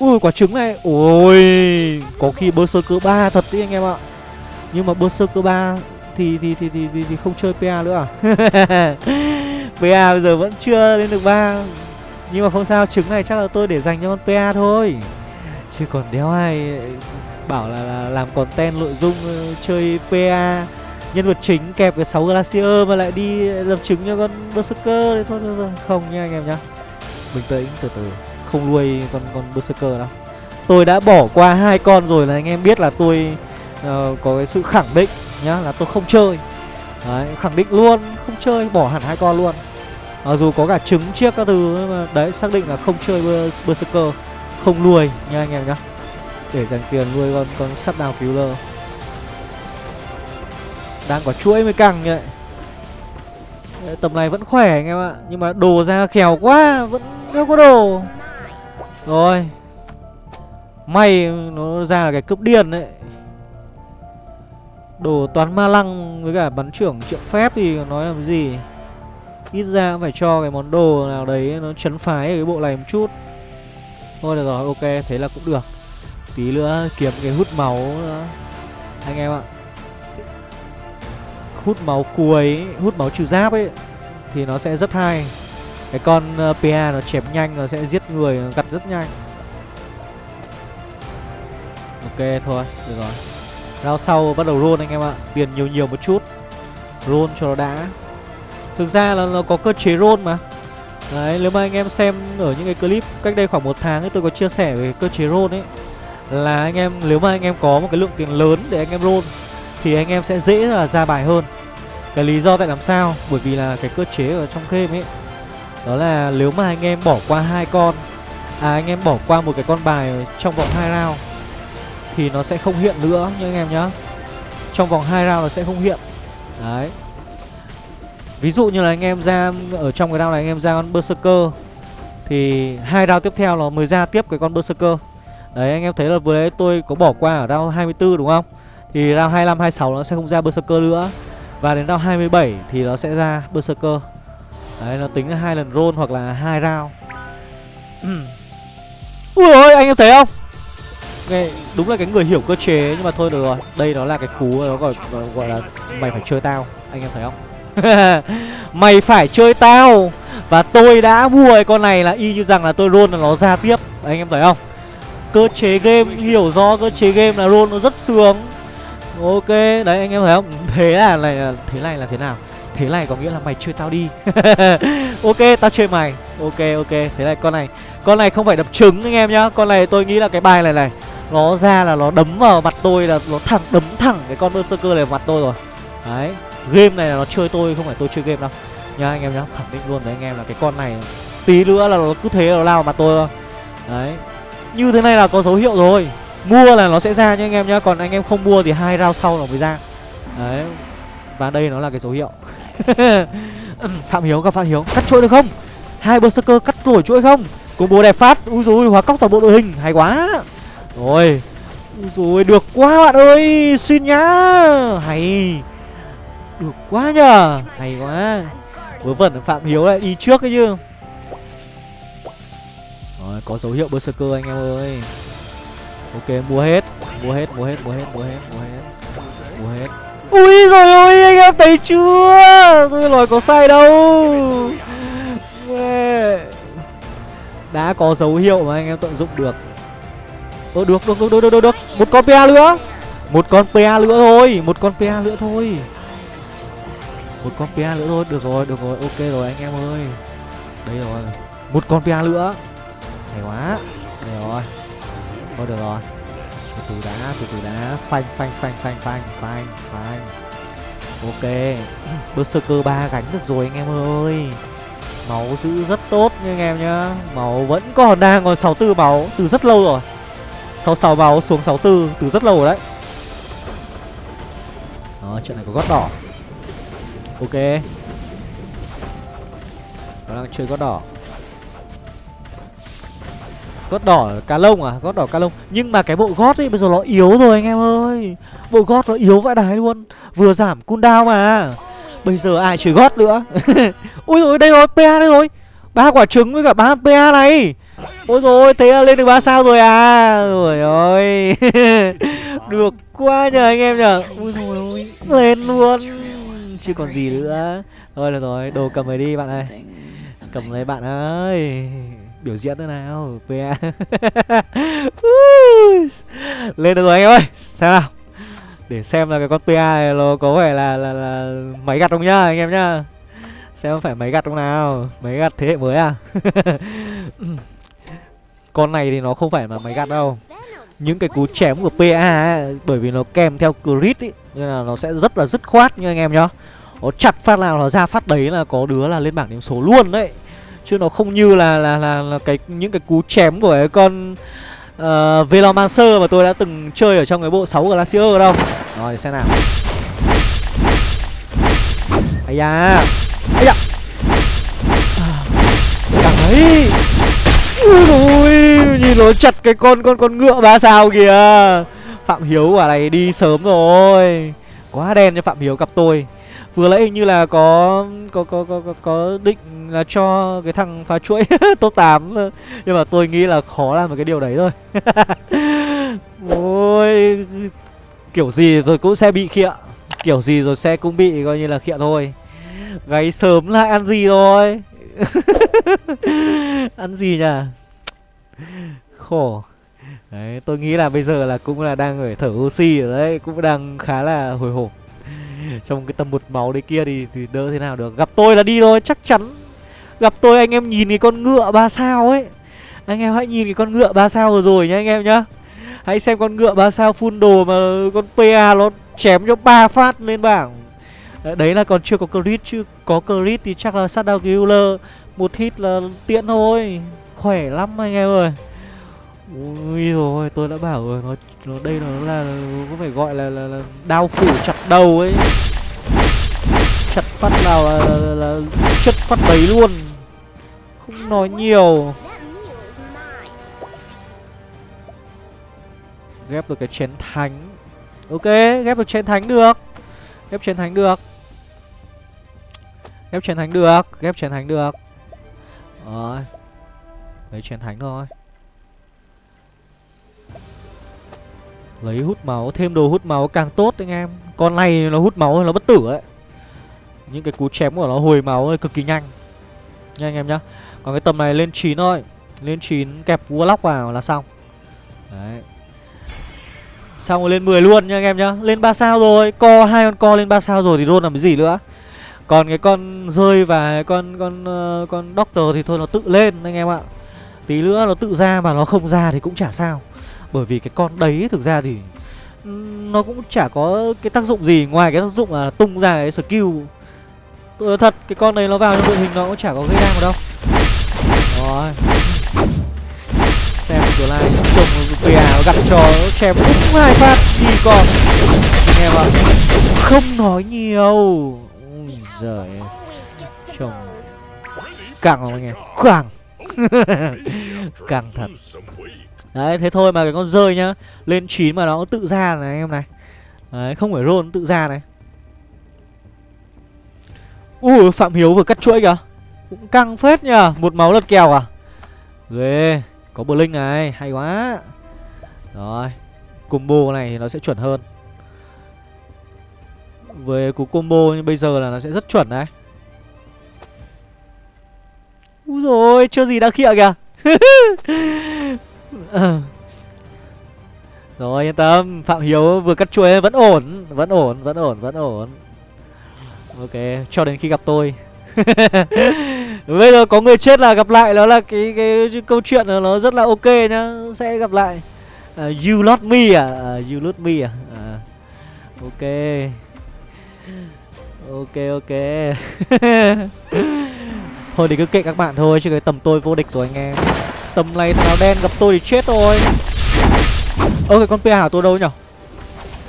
Ui quả trứng này. Ôi Có khi Berserker 3 thật đấy anh em ạ. Nhưng mà Berserker 3 thì thì, thì thì thì thì không chơi PA nữa à? *laughs* PA bây giờ vẫn chưa lên được 3 Nhưng mà không sao Trứng này chắc là tôi để dành cho con PA thôi. Chứ còn đéo ai bảo là, là làm content nội dung ờ, chơi PA nhân vật chính kẹp với 6 Glacier mà lại đi lập trứng cho con Berserker thì thôi, thôi, thôi. Không nha anh em nhá. Bình tĩnh từ từ không nuôi con con Berserker đâu. Tôi đã bỏ qua hai con rồi là anh em biết là tôi uh, có cái sự khẳng định nhá là tôi không chơi. Đấy khẳng định luôn không chơi bỏ hẳn hai con luôn. Mặc dù có cả trứng chiếc các thứ nhưng mà đấy xác định là không chơi Berserker không nuôi nha anh em nhá. Để dành tiền nuôi con con sắt đào lơ đang có chuỗi mới căng như vậy Tầm này vẫn khỏe anh em ạ Nhưng mà đồ ra khèo quá Vẫn không có đồ. Rồi. May nó ra là cái cướp điên đấy. Đồ toán ma lăng với cả bắn trưởng triệu phép thì nói làm gì? Ít ra cũng phải cho cái món đồ nào đấy nó chấn phái cái bộ này một chút. Thôi được rồi, ok, thế là cũng được. Tí nữa kiếm cái hút máu nữa. Anh em ạ. Hút máu cuối hút máu trừ giáp ấy thì nó sẽ rất hay cái con ờ, pa nó chém nhanh, nó sẽ giết người, nó gặt rất nhanh. Ok, thôi, được rồi. Rao sau bắt đầu roll anh em ạ. Tiền nhiều nhiều một chút. Roll cho nó đã. Thực ra là nó có cơ chế roll mà. Đấy, nếu mà anh em xem ở những cái clip cách đây khoảng một tháng ấy, tôi có chia sẻ về cơ chế roll ấy, là anh em, nếu mà anh em có một cái lượng tiền lớn để anh em roll, thì anh em sẽ dễ là ra bài hơn. Cái lý do tại làm sao? Bởi vì là cái cơ chế ở trong game ấy đó là nếu mà anh em bỏ qua hai con à anh em bỏ qua một cái con bài trong vòng hai round, thì nó sẽ không hiện nữa nha anh em nhá. Trong vòng hai round nó sẽ không hiện. Đấy. Ví dụ như là anh em ra, ở trong cái round này anh em ra con berserker, thì hai round tiếp theo nó mới ra tiếp cái con berserker. Đấy, anh em thấy là vừa đấy tôi có bỏ qua ở round 24 đúng không? Thì round 25 26 nó sẽ không ra berserker nữa. Và đến round 27 thì nó sẽ ra berserker đấy nó tính là hai lần roll hoặc là hai round. Ui ôi anh em thấy không? Nghe, đúng là cái người hiểu cơ chế nhưng mà thôi được rồi. Đây nó là cái cú nó gọi gọi là mày phải chơi tao. Anh em thấy không? *laughs* Mày phải chơi tao. Và tôi đã mua cái con này là y như rằng là tôi roll là nó ra tiếp. Anh em thấy không? Cơ chế game hiểu do cơ chế game là roll nó rất sướng. Ok đấy anh em thấy không? Thế là này thế này là thế nào thế này có nghĩa là mày chơi tao đi. *laughs* Ok, tao chơi mày. Ok ok, thế này, con này. Con này không phải đập trứng anh em nhá. Con này tôi nghĩ là cái bài này này, nó ra là nó đấm vào mặt tôi là nó thẳng, đấm thẳng cái con berserker này vào mặt tôi rồi. Đấy, game này là nó chơi tôi, không phải tôi chơi game đâu. Nha anh em nhá, khẳng định luôn với anh em là cái con này tí nữa là nó cứ thế nó lao mặt tôi thôi. Đấy, như thế này là có dấu hiệu rồi. Mua là nó sẽ ra nha anh em nhá, Còn anh em không mua thì hai round sau nó mới ra. Đấy. Và đây nó là cái dấu hiệu. *laughs* Phạm Hiếu, gặp Phạm Hiếu. Cắt chuỗi được không? Hai berserker cắt nổi chuỗi không? Combo đẹp phát. Úi dồi hóa cóc toàn bộ đội hình. Hay quá. Rồi. Rồi được quá bạn ơi. Xin nhá. Hay. Được quá nhờ. Hay quá. Vớ vẩn Phạm Hiếu lại đi trước ấy chứ. Rồi, có dấu hiệu Berserker anh em ơi. Ok, mua hết. Mua hết mua hết mua hết mua hết mua hết mua hết ui rồi ôi, anh em thấy chưa? Tôi nói có sai đâu. Đã có dấu hiệu mà anh em tận dụng được. Ơ, được được được được được được. Một con pa nữa. Một con pa nữa thôi, một con pa nữa thôi. Một con pa nữa thôi. Được rồi được rồi, ok rồi anh em ơi. Đây rồi. Một con pa nữa. Hay quá. Đấy rồi. Thôi, được rồi từ đã, từ từ đã. Phanh phanh phanh phanh phanh phanh phanh. Ok. *clears throat* Berserker ba gánh được rồi anh em ơi. Máu giữ rất tốt nha anh em nhá. Máu vẫn còn đang còn 64 máu từ rất lâu rồi. 66 máu xuống 64 từ rất lâu rồi đấy. Đó, trận này có gót đỏ. Ok. Nó đang chơi gót đỏ gót đỏ cá lông à? Gót đỏ cá lông. Nhưng mà cái bộ gót ấy, bây giờ nó yếu rồi anh em ơi. Bộ gót nó yếu vãi đái luôn. Vừa giảm cooldown mà. Bây giờ ai chơi gót nữa? *laughs* Ui rồi đây rồi pa đây rồi. Ba quả trứng với cả ba pa này. Ôi rồi thế là lên được ba sao rồi à? Rồi ơi *laughs* được quá nhờ anh em nhờ. Ui rồi lên luôn. Chưa còn gì nữa. Thôi được rồi, đồ cầm về đi bạn ơi. Cầm lấy bạn ơi. Biểu diễn thế nào PA *laughs* Lên được rồi anh em ơi Xem nào. Để xem là cái con PA này nó có vẻ là, là, là máy gặt không nhá anh em nhá. Xem phải máy gặt không nào Máy gặt thế hệ mới à? *laughs* Con này thì nó không phải là máy gặt đâu. Những cái cú chém của PA ấy, Bởi vì nó kèm theo crit ý Nên là nó sẽ rất là dứt khoát nha anh em nhá. Nó chặt phát nào nó ra phát đấy là có đứa là lên bảng điểm số luôn đấy chứ nó không như là là là, là cái những cái cú chém của cái con uh, Velomancer mà tôi đã từng chơi ở trong cái bộ 6 Glacier đâu. Rồi xem nào. Ây da. Ây da. Càng ấy. Ui nhìn nó chặt cái con con con ngựa ba sao kìa. Phạm Hiếu quả này đi sớm rồi. Quá đen cho Phạm Hiếu cặp tôi vừa nãy hình như là có có có có có, có định là cho cái thằng phá chuỗi *laughs* top 8 ờ, nhưng mà tôi nghĩ là khó làm một cái điều đấy thôi. *laughs* Ôi kiểu gì rồi cũng sẽ bị khịa kiểu gì rồi sẽ cũng bị coi như là khịa thôi. Gáy sớm lại ăn gì rồi *laughs* ăn gì nhỉ? Khổ. Đấy tôi nghĩ là bây giờ là cũng là đang phải thở oxy rồi đấy cũng đang khá là hồi hộp. *laughs* trong cái tầm một máu đấy kia thì, thì đỡ thế nào được. Gặp tôi là đi thôi chắc chắn. Gặp tôi anh em nhìn cái con ngựa ba sao ấy. Anh em hãy nhìn cái con ngựa ba sao rồi rồi nhá anh em nhá. Hãy xem con ngựa ba sao full đồ mà con pa nó chém cho ba phát lên bảng. Đấy là còn chưa có crit chứ có crit thì chắc là sát đao killer. Một hit là tiện thôi. Khỏe lắm anh em ơi. Ui rồi tôi đã bảo rồi nó nó đây nó là có phải gọi là là, là đao phủ chặt đầu ấy. Chặt phát nào là, là, là, là chất phát đấy luôn. Không nói nhiều. Ghép được cái chén thánh. Ok ghép được chén thánh được. Ghép chén thánh được. Ghép chén thánh được ghép chén thánh được. Rồi. Lấy chén thánh thôi. Lấy hút máu, thêm đồ hút máu càng tốt anh em. Con này nó hút máu nó bất tử ấy. Những cái cú chém của nó hồi máu cực kỳ nhanh. Nha anh em nhá. Còn cái tầm này lên 9 thôi. Lên 9 kẹp Warlock vào là xong. Đấy. Xong rồi lên 10 luôn nha anh em nhá. Lên 3 sao rồi. Co hai con co lên 3 sao rồi thì roll làm cái gì nữa? Còn cái con rơi và con con ờ, con doctor thì thôi nó tự lên anh em ạ. Tí nữa nó tự ra mà nó không ra thì cũng chả sao bởi vì cái con đấy thực ra thì ừ, Nó cũng chả có cái tác dụng gì Ngoài cái tác dụng là tung ra cái skill. Tôi nói thật, Cái con này nó vào trong đội hình nó cũng chả có gây đam đâu. Rồi. Xem cửa này Trông PA nó gặp cho chém đúng hai phát gì còn. Anh em ạ. Không nói nhiều. Ui giời Trông Càng không anh em. Càng *laughs* Càng thật. Đấy, thế thôi mà cái con rơi nhá, Lên 9 mà nó tự ra này anh em này. Đấy, không phải roll tự ra này. Ui, Phạm Hiếu vừa cắt chuỗi kìa. Cũng căng phết nhờ, Một máu lật kèo à? Ghê, Có bờ linh này, hay quá. Rồi, Combo này thì nó sẽ chuẩn hơn. Với cú combo như bây giờ là nó sẽ rất chuẩn đấy. Úi rồi chưa gì đã khịa kìa. *laughs* Ờ. Rồi yên tâm. Phạm Hiếu vừa cắt chuối vẫn ổn Vẫn ổn, vẫn ổn, vẫn ổn. Ok, cho đến khi gặp tôi. *laughs* Bây giờ có người chết là gặp lại Nó là cái cái, cái câu chuyện nó rất là ok nhá Sẽ gặp lại. À, You lost me à? à you lost me à? à ok. Ok ok. *laughs* Thôi thì cứ kệ các bạn thôi Chứ cái tầm tôi vô địch rồi anh em. Tầm này thằng nào đen gặp tôi thì chết thôi. Ơ cái con PA của tôi đâu nhở?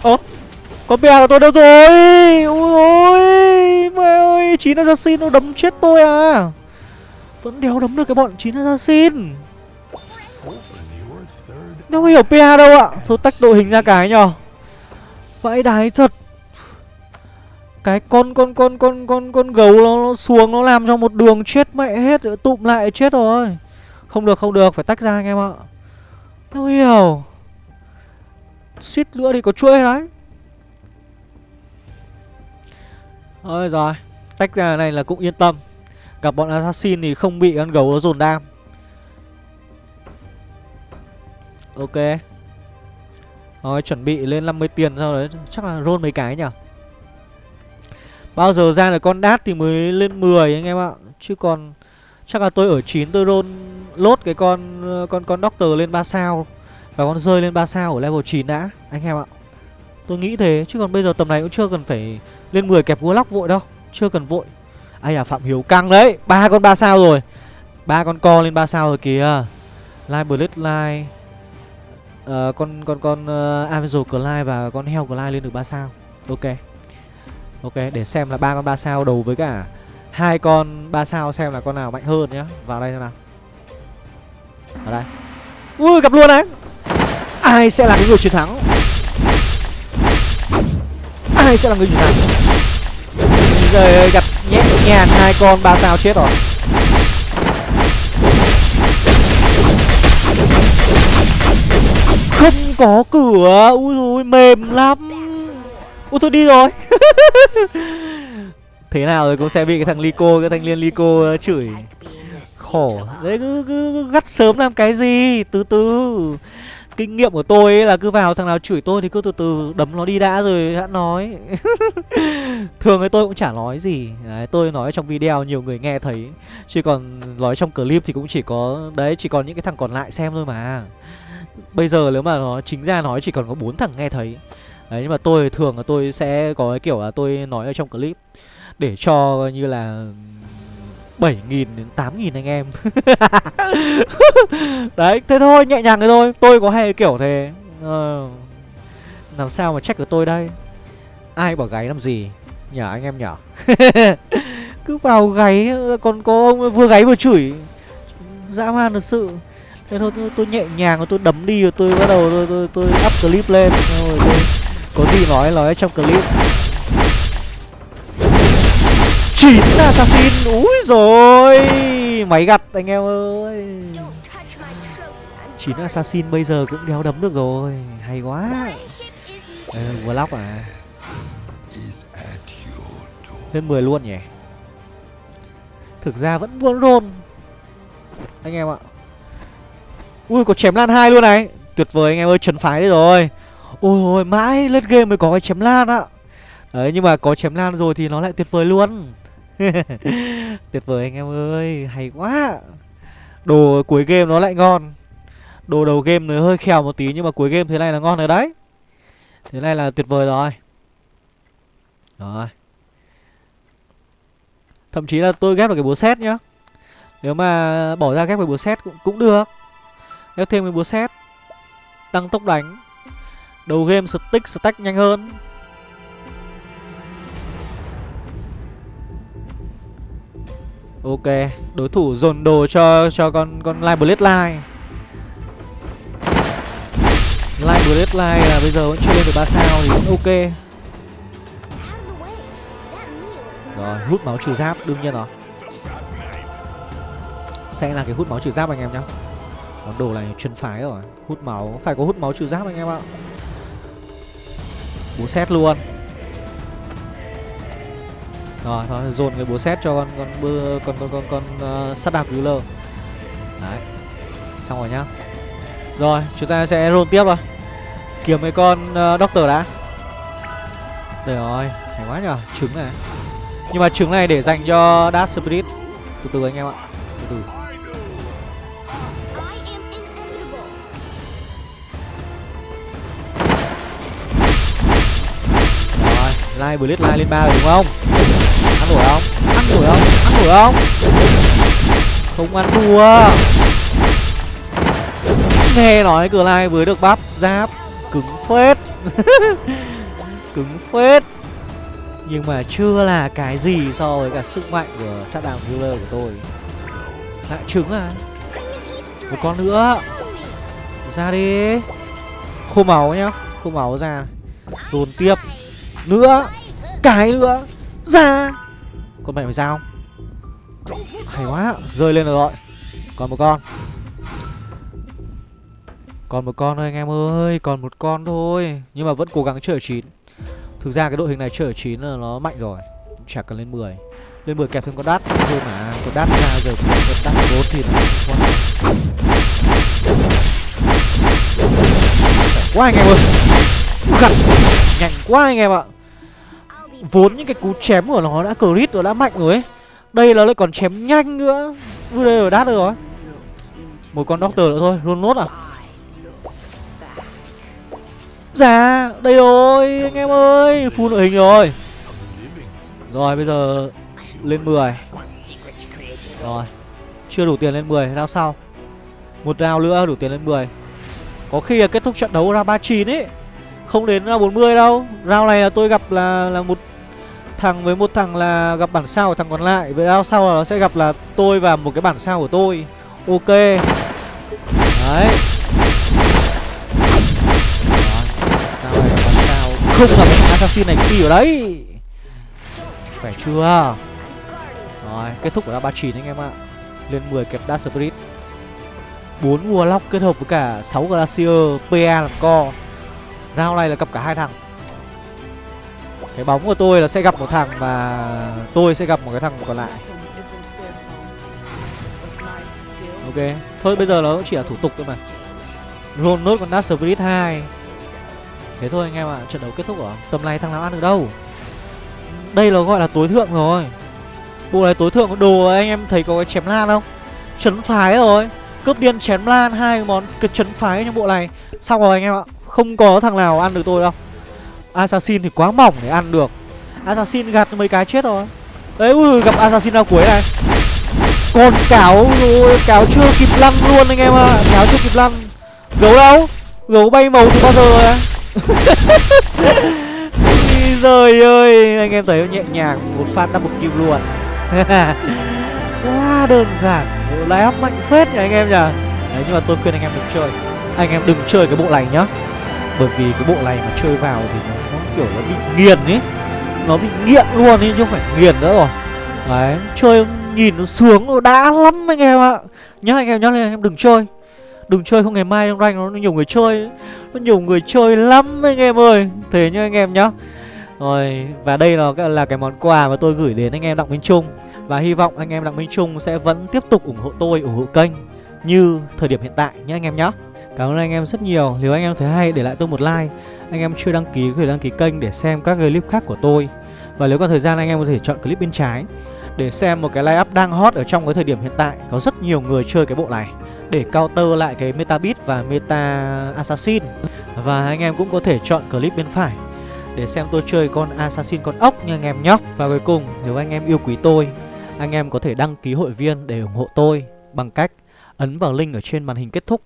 Ơ Con PA của tôi đâu rồi? Ui ôi Mẹ ơi Chín assassin nó đấm chết tôi à? Vẫn đéo đấm được cái bọn chín assassin. Đâu hiểu PA đâu ạ. Thôi tách đội hình ra cái nhở. Vãi đái thật. Cái con con con con con con gấu nó, nó xuống nó làm cho một đường chết mẹ hết tụm lại chết rồi không được không được, phải tách ra anh em ạ. Không hiểu. Suýt nữa thì có chuỗi đấy. Ôi rồi Tách ra này là cũng yên tâm. Gặp bọn assassin thì không bị con gấu nó dồn đam. Ok. Rồi chuẩn bị lên 50 tiền sau đấy, Chắc là roll mấy cái nhỉ? Bao giờ ra được con đát thì mới lên 10 anh em ạ. Chứ còn Chắc là tôi ở 9 tôi roll lốt cái con con con doctor lên 3 sao và con rơi lên 3 sao ở level 9 đã anh em ạ. Tôi nghĩ thế chứ còn bây giờ tầm này cũng chưa cần phải lên 10 kẹp Warlock vội đâu, chưa cần vội. Ai à Phạm Hiếu căng đấy, ba con 3 sao rồi. ba con co lên 3 sao rồi kìa. Live Blitz Live uh, ờ, con con con uh, Amazon Clive và con heo Clive lên được 3 sao. Ok. Ok, để xem là ba con 3 sao đầu với cả hai con ba sao xem là con nào mạnh hơn nhá. Vào đây xem nào. Vào đây. Ui gặp luôn đấy. Ai sẽ là cái người chiến thắng? Ai sẽ là người chiến thắng? Trời ơi, gặp nhẹ nhàng hai con ba sao chết rồi. Không có cửa Ui ui mềm lắm Ui tôi đi rồi *laughs* Thế nào rồi cũng sẽ bị cái thằng Lico Cái thanh niên Lico ờ, chửi. Khổ. Đấy cứ, cứ gắt sớm làm cái gì? Từ từ. Kinh nghiệm của tôi ấy là cứ vào thằng nào chửi tôi Thì cứ từ từ đấm nó đi đã rồi đã nói. *laughs* Thường thì tôi cũng chả nói gì. Đấy, Tôi nói trong video nhiều người nghe thấy. Chứ còn nói trong clip thì cũng chỉ có Đấy chỉ còn những cái thằng còn lại xem thôi mà. Bây giờ nếu mà nó chính ra nói chỉ còn có bốn thằng nghe thấy. Đấy nhưng mà tôi thường là tôi sẽ có cái kiểu là tôi nói ở trong clip. Để cho như là 7.000 đến 8.000 anh em. *laughs* Đấy thế thôi nhẹ nhàng thế thôi. Tôi có hay kiểu thế. Ờ, Làm sao mà check được tôi đây? Ai bỏ gáy làm gì? Nhở anh em nhở *laughs* Cứ vào gáy Còn có ông vừa gáy vừa chửi. Dã man thật sự. Thế thôi tôi, tôi nhẹ nhàng rồi tôi đấm đi rồi tôi bắt đầu tôi, tôi, tôi up clip lên. Rồi tôi có gì nói nói trong clip chín assassin. Úi rồi máy gặt anh em ơi. Chín assassin bây giờ cũng đéo đấm được rồi. Hay quá. Đây, vừa lóc à. Lên 10 luôn nhỉ? Thực ra vẫn buôn rôn. Anh em ạ. Ui có chém lan hai luôn này. Tuyệt vời anh em ơi trần phái đấy rồi. Ôi ôi mãi lên game mới có cái chém lan ạ Đấy nhưng mà có chém lan rồi thì nó lại tuyệt vời luôn. *laughs* Tuyệt vời anh em ơi Hay quá. Đồ cuối game nó lại ngon. Đồ đầu game nó hơi khèo một tí Nhưng mà cuối game thế này là ngon rồi đấy. Thế này là tuyệt vời rồi. Rồi. Thậm chí là tôi ghép được cái búa xét nhá. Nếu mà bỏ ra ghép cái búa xét cũng, cũng được. Ghép thêm cái búa xét Tăng tốc đánh. Đầu game stick stack nhanh hơn. Ok, đối thủ dồn đồ cho cho con con Live Blade Line. Live Blade Line là bây giờ vẫn chưa lên được 3 sao thì vẫn ok. Rồi, hút máu trừ giáp đương nhiên rồi. Sẽ là cái hút máu trừ giáp anh em nhá. Món đồ này chân phái rồi Hút máu Phải có hút máu trừ giáp anh em ạ Bú xét luôn rồi thôi dồn cái búa xét cho con con bơ con con con con ờ, uh, sắt đạp lơ Đấy. Xong rồi nhá. Rồi chúng ta sẽ roll tiếp rồi. Kiếm mấy con uh, doctor đã. Trời rồi Hay quá nhở Trứng này. Nhưng mà trứng này để dành cho Dark Spirit. Từ từ anh em ạ Từ từ. Rồi like Blitz like lên ba rồi đúng không? Ăn đuổi không? Ăn đuổi không? Ăn đuổi không? Không ăn thua. Nghe nói cửa lai vừa được bắp giáp cứng phết. *laughs* cứng phết. Nhưng mà chưa là cái gì so với cả sức mạnh của sát đàm healer của tôi. Lại trứng à? Một con nữa. Ra đi. Khô máu nhá. Khô máu ra. Dồn tiếp nữa Cái nữa ra Con mẹ mày ra không Hay quá, Rơi lên rồi. Còn một con. Còn một con thôi anh em ơi, Còn một con thôi. Nhưng mà vẫn cố gắng chơi ở 9 Thực ra cái đội hình này chơi ở 9 là nó mạnh rồi. Chả cần lên 10 Lên 10 kẹp thêm con đát thôi mà, Con đát ra giờ con đát 4 thì nó quá anh em ơi. Gặt Nhanh quá anh em ạ. Vốn những cái cú chém của nó đã crit rồi, đã mạnh rồi ấy. Đây là lại còn chém nhanh nữa. Vừa đây rồi đát rồi. Một con doctor nữa thôi Luôn nốt à? Dạ Đây rồi, anh em ơi, Full đội hình rồi. Rồi, bây giờ Lên 10 Rồi, Chưa đủ tiền lên 10 rao sau Một round nữa, đủ tiền lên 10 Có khi là kết thúc trận đấu ra 39 ấy. Không đến ra 40 đâu. Round này là tôi gặp là là một thằng với một thằng là gặp bản sao của thằng còn lại. Vậy round sau là nó sẽ gặp là tôi và một cái bản sao của tôi. Ok. Đấy. Không gặp assassin này kỳ ở đấy. Khỏe chưa? Rồi, kết thúc của round 39 anh em ạ. Lên 10 kẹp Dark Spirit. 4 Warlock kết hợp với cả 6 Glacier PA làm co. Round này là cặp cả hai thằng. Cái bóng của tôi là sẽ gặp một thằng Và tôi sẽ gặp một cái thằng còn lại. Ok, Thôi bây giờ nó cũng chỉ là thủ tục thôi mà. Roll nốt con nát Spirit hai. Thế thôi anh em ạ, Trận đấu kết thúc rồi Tầm này thằng nào ăn được đâu. Đây là gọi là tối thượng rồi. Bộ này tối thượng đồ anh em thấy có cái chém lan không? Chấn phái rồi. Cướp điên chém lan hai món cái chấn phái trong bộ này. Xong rồi anh em ạ, Không có thằng nào ăn được tôi đâu. Assassin thì quá mỏng để ăn được. Assassin gạt mấy cái chết rồi. Đấy ui, gặp Assassin ra cuối này? Còn cáo rồi Cáo chưa kịp lăn luôn anh em ạ. À. Cáo chưa kịp lăn. Gấu đâu? Gấu bay màu từ bao giờ rồi à Trời *laughs* ơi Anh em thấy nhẹ nhàng Một phát double kill luôn. *laughs* Quá đơn giản Bộ lái mạnh phết nhỉ anh em nhỉ? Đấy nhưng mà tôi khuyên anh em đừng chơi. Anh em đừng chơi cái bộ này nhá. Bởi vì cái bộ này mà chơi vào thì nó, nó kiểu nó bị nghiền ấy Nó bị nghiện luôn ấy chứ không phải nghiền nữa rồi. Đấy Chơi nhìn nó sướng nó đã lắm anh em ạ. Nhá anh em nhá lên anh em đừng chơi. Đừng chơi không ngày mai trong rank nó nhiều người chơi. Nó nhiều người chơi lắm anh em ơi. Thế nhá anh em nhá. Rồi và đây là, là cái món quà mà tôi gửi đến anh em Đặng Minh Trung. Và hy vọng anh em Đặng Minh Trung sẽ vẫn tiếp tục ủng hộ tôi, ủng hộ kênh Như thời điểm hiện tại nhé anh em nhé Cảm ơn anh em rất nhiều. Nếu anh em thấy hay, để lại tôi một like. Anh em chưa đăng ký có thể đăng ký kênh để xem các clip khác của tôi. Và nếu có thời gian, anh em có thể chọn clip bên trái Để xem một cái line up đang hot ở trong cái thời điểm hiện tại. Có rất nhiều người chơi cái bộ này. Để counter lại cái meta beat và meta assassin. Và anh em cũng có thể chọn clip bên phải để xem tôi chơi con assassin con ốc nha anh em nhóc Và cuối cùng, nếu anh em yêu quý tôi, Anh em có thể đăng ký hội viên để ủng hộ tôi Bằng cách ấn vào link ở trên màn hình kết thúc.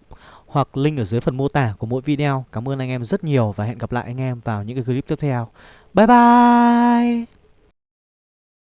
Hoặc link ở dưới phần mô tả của mỗi video. Cảm ơn anh em rất nhiều và hẹn gặp lại anh em vào những cái clip tiếp theo. Bye bye!